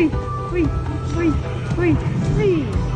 ui ui ui ui ui